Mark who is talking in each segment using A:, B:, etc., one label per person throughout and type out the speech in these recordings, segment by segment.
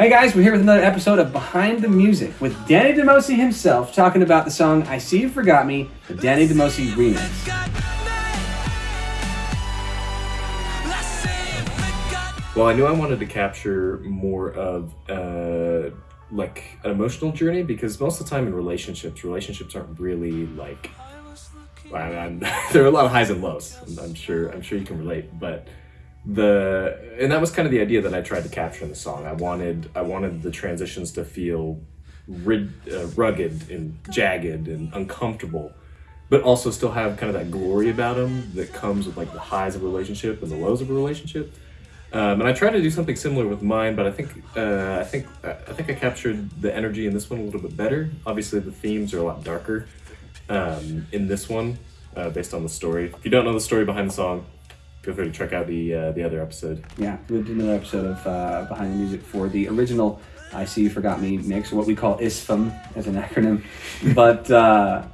A: Hey guys, we're here with another episode of Behind the Music with Danny DeMosi himself talking about the song I See You Forgot Me, the Danny DeMosi remix.
B: Well, I knew I wanted to capture more of uh, like an emotional journey because most of the time in relationships, relationships aren't really like. I'm- there are a lot of highs and lows. I'm, I'm sure. I'm sure you can relate, but the and that was kind of the idea that I tried to capture in the song. I wanted I wanted the transitions to feel rid, uh, rugged and jagged and uncomfortable, but also still have kind of that glory about them that comes with like the highs of a relationship and the lows of a relationship. Um, and I tried to do something similar with mine, but I think uh, I think I think I captured the energy in this one a little bit better. Obviously, the themes are a lot darker um, in this one, uh, based on the story. If you don't know the story behind the song, feel free to check out the uh, the other episode.
A: Yeah, we did another episode of uh, Behind the Music for the original I See You Forgot Me mix, or what we call ISFM as an acronym. But uh,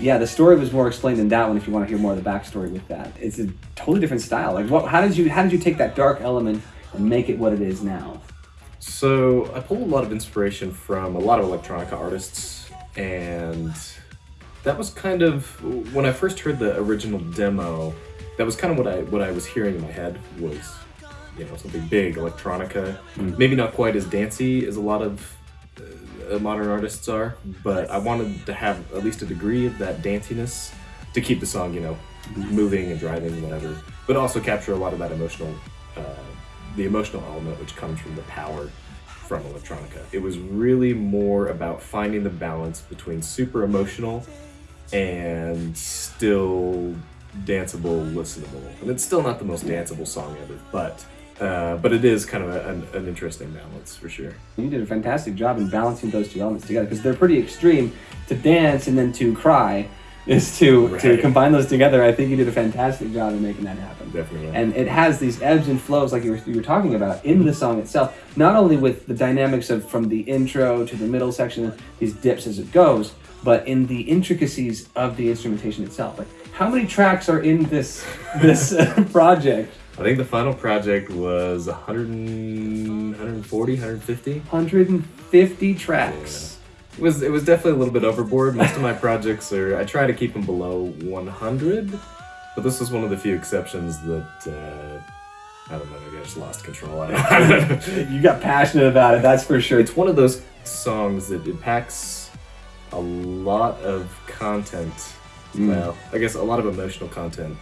A: yeah, the story was more explained in that one if you want to hear more of the backstory with that. It's a totally different style. Like, what, how did you how did you take that dark element and make it what it is now?
B: So I pulled a lot of inspiration from a lot of electronica artists, and that was kind of when I first heard the original demo. That was kind of what I what I was hearing in my head was, you know, something big electronica, maybe not quite as dancey as a lot of uh, modern artists are, but I wanted to have at least a degree of that danciness to keep the song, you know, moving and driving and whatever, but also capture a lot of that emotional, uh, the emotional element which comes from the power from electronica. It was really more about finding the balance between super emotional and still danceable, listenable. And it's still not the most danceable song ever, but uh, but it is kind of a, an, an interesting balance for sure.
A: You did a fantastic job in balancing those two elements together because they're pretty extreme. To dance and then to cry is to to combine those together. I think you did a fantastic job in making that happen.
B: Definitely.
A: And it has these ebbs and flows, like you were, you were talking about, in the song itself. Not only with the dynamics of from the intro to the middle section, these dips as it goes, but in the intricacies of the instrumentation itself. Like, how many tracks are in this this uh, project?
B: I think the final project was 100, 140, 150.
A: 150 tracks.
B: It was it was definitely a little bit overboard. Most of my projects are I try to keep them below 100, but this was one of the few exceptions that uh, I don't know. Maybe I just lost control.
A: You got passionate about it, that's for sure.
B: it's one of those songs that it packs a lot of content. Mm. Well, I guess a lot of emotional content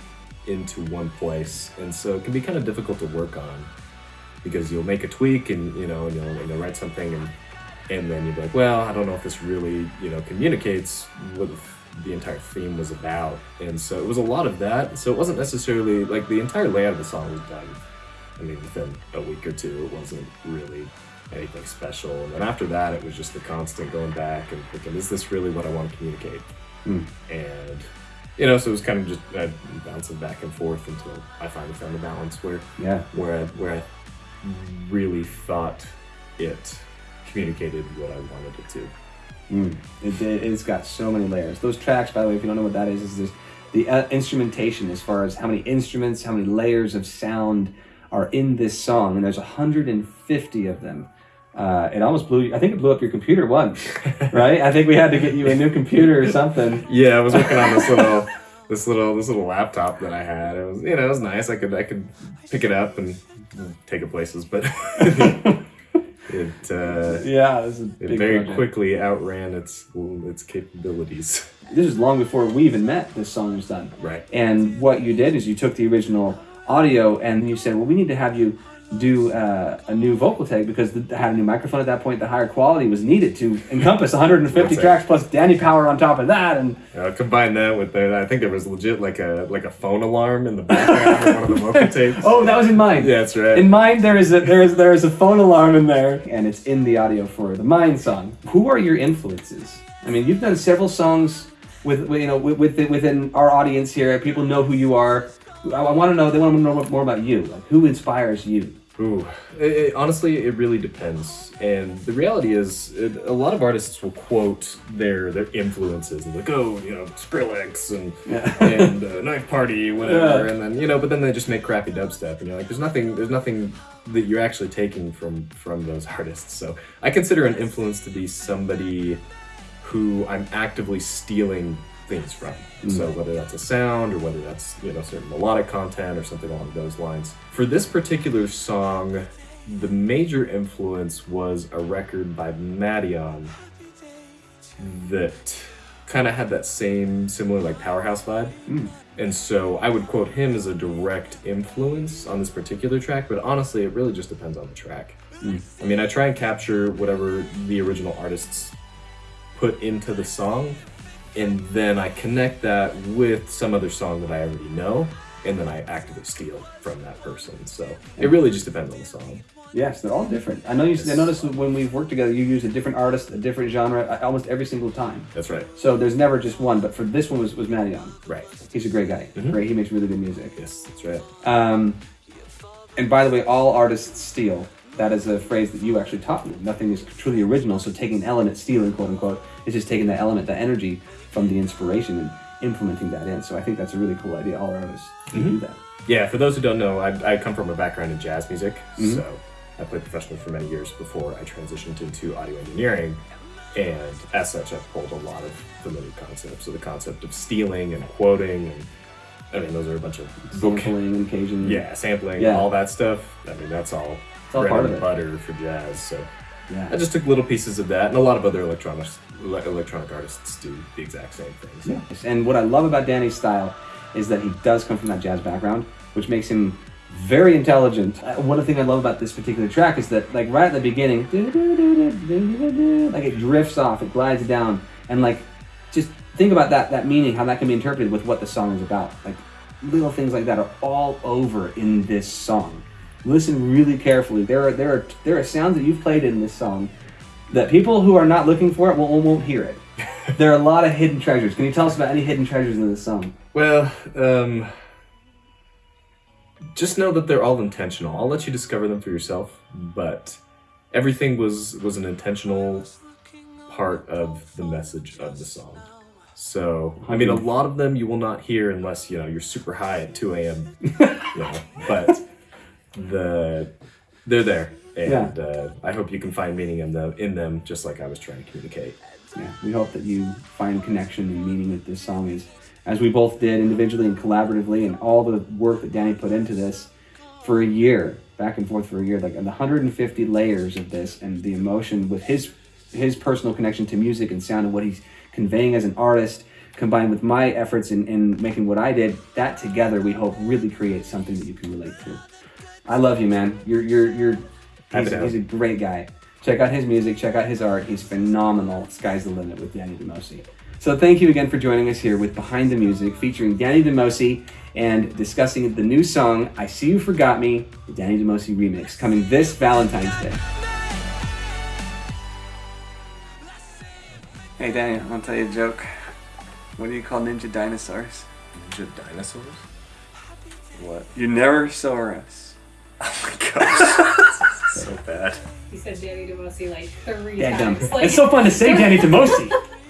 B: into one place, and so it can be kind of difficult to work on because you'll make a tweak and you know and you'll, and you'll write something and and then you'll be like, well, I don't know if this really you know communicates what the entire theme was about, and so it was a lot of that. So it wasn't necessarily like the entire layout of the song was done. I mean, within a week or two, it wasn't really anything special. And then after that, it was just the constant going back and thinking, is this really what I want to communicate? And you know, so it was kind of just uh, bouncing back and forth until I finally found the balance where
A: Yeah.
B: where I, where I really thought it communicated what I wanted it to.
A: Mm. It, it, it's got so many layers. Those tracks, by the way, if you don't know what that is, is this, the uh, instrumentation as far as how many instruments, how many layers of sound are in this song, and there's 150 of them. Uh, it almost blew. I think it blew up your computer once, right? I think we had to get you a new computer or something.
B: Yeah, I was working on this little this little this little laptop that I had. It was you know it was nice. I could I could pick it up and take it places, but it uh,
A: Yeah, this is a
B: it very
A: project.
B: quickly outran its its capabilities.
A: This is long before we even met. This song was done.
B: Right.
A: And what you did is you took the original audio and you said, well, we need to have you do uh, a new vocal tag because the, had a new microphone at that point. The higher quality was needed to encompass 150 tracks plus Danny Power on top of that. And
B: Uh, combine that with the I think there was legit like a like a phone alarm in the background of one of the vocal tapes.
A: oh, that was in mine.
B: Yeah, that's right.
A: In mine, there is a there is there is a phone alarm in there, and it's in the audio for the Mine song. Who are your influences? I mean, you've done several songs with you know with, with within our audience here. People know who you are. I, I want to know. They want to know more about you. Like, who inspires you?
B: Ooh, it, it- honestly, it really depends. And the reality is, it, a lot of artists will quote their their influences and like, oh, you know, Skrillex and
A: Yeah.
B: and uh, Knife Party, whatever.
A: Yeah.
B: And then you know, but then they just make crappy dubstep, and you're like, there's nothing, there's nothing that you're actually taking from from those artists. So I consider an influence to be somebody who I'm actively stealing things from. Mm. So whether that's a sound or whether that's you know certain melodic content or something along those lines. For this particular song, the major influence was a record by Madeon that kind of had that same similar like powerhouse vibe. Mm. And so I would quote him as a direct influence on this particular track, but honestly, it really just depends on the track. Mm. I mean, I try and capture whatever the original artists put into the song, and then I connect that with some other song that I already know, and then I actively steal from that person. So it really just depends on the song.
A: Yes, they're all different. I know you. I noticed when we've worked together, you use a different artist, a different genre, almost every single time.
B: That's right.
A: So there's never just one. But for this one was was Madeon.
B: Right.
A: He's a great guy. Great. He makes really good music.
B: Yes, that's right.
A: Um, and by the way, all artists steal. That is a phrase that you actually taught me. Nothing is truly original. So taking an element, stealing, quote unquote, is just taking that element, that energy from the inspiration and implementing that in. So I think that's a really cool idea. All artists can do mm-hmm. that.
B: Yeah, for those who don't know, I, I come from a background in jazz music, mm-hmm. so I played professionally for many years before I transitioned into audio engineering. And as such, I've pulled a lot of familiar concepts. So the concept of stealing and quoting, and I mean, those are a bunch of voc-
A: Sampling and Cajun.
B: yeah, sampling,
A: Yeah.
B: all that stuff. I mean, that's all bread
A: part
B: and butter for jazz. So
A: Yeah.
B: I just took little pieces of that, and a lot of other electronic ele- electronic artists do the exact same
A: things. And what I love about Danny's style is that he does come from that jazz background, which makes him very intelligent. Uh, One of the things I love about this particular track is that, like, right at the beginning, like it drifts off, it glides down, and like, just think about that that meaning, how that can be interpreted with what the song is about. Like, little things like that are all over in this song. Listen really carefully. There are there are there are sounds that you've played in this song that people who are not looking for it won't, won't hear it. there are a lot of hidden treasures. Can you tell us about any hidden treasures in this song?
B: Well, um, just know that they're all intentional. I'll let you discover them for yourself, but everything was was an intentional part of the message of the song. So, I mean, a lot of them you will not hear unless you know you're super high at 2 a.m. you know, but the they're there, and uh, I hope you can find meaning in them in them, just like I was trying to communicate.
A: Yeah, we hope that you find connection and meaning with this song as, as we both did individually and collaboratively, and all the work that Danny put into this for a year, back and forth for a year, like the 150 layers of this, and the emotion with his his personal connection to music and sound and what he's conveying as an artist, combined with my efforts in, in making what I did, that together we hope really creates something that you can relate to. I love you, man. You're you're you're
B: Happy
A: he's,
B: to
A: he's a great guy. Check out his music, check out his art. He's phenomenal. Sky's the limit with Danny DeMosi. So thank you again for joining us here with Behind the Music featuring Danny DeMosi and discussing the new song I See You Forgot Me, the Danny DeMosi remix, coming this Valentine's Day. Hey Danny, I'll tell you a joke. What do you call ninja dinosaurs?
B: Ninja dinosaurs? What?
A: You never saw us.
B: So bad.
C: He said Danny DeMosi like three
A: Yeah,
C: times. Like,
A: It's so fun to say Danny DeMosi.